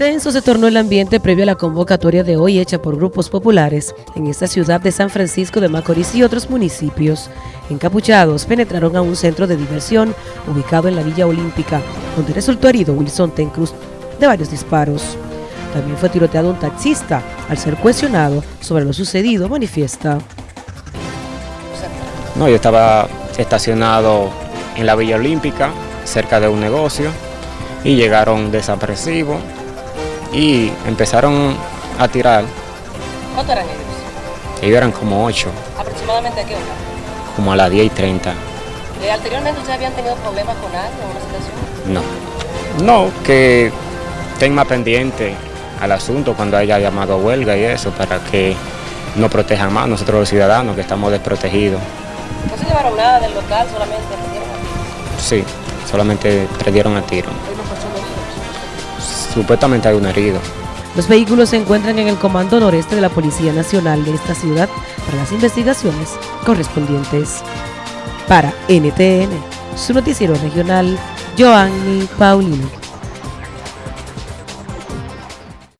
Tenso se tornó el ambiente previo a la convocatoria de hoy hecha por grupos populares en esta ciudad de San Francisco de Macorís y otros municipios. Encapuchados penetraron a un centro de diversión ubicado en la Villa Olímpica, donde resultó herido Wilson Tencruz de varios disparos. También fue tiroteado un taxista al ser cuestionado sobre lo sucedido, manifiesta. No, yo estaba estacionado en la Villa Olímpica, cerca de un negocio, y llegaron desapresivos y empezaron a tirar. ¿Cuántos eran ellos? Ellos eran como ocho. ¿Aproximadamente a qué hora? Como a las 10 y 30. ¿Eh, ¿Anteriormente ustedes habían tenido problemas con alguien o una No. situación? No, que estén más pendiente al asunto cuando haya llamado huelga y eso, para que no protejan más nosotros los ciudadanos que estamos desprotegidos. ¿No se llevaron nada del local, solamente a? Sí, solamente prendieron a tiro. Supuestamente hay un herido. Los vehículos se encuentran en el Comando Noreste de la Policía Nacional de esta ciudad para las investigaciones correspondientes. Para NTN, su noticiero regional, Joanny Paulino.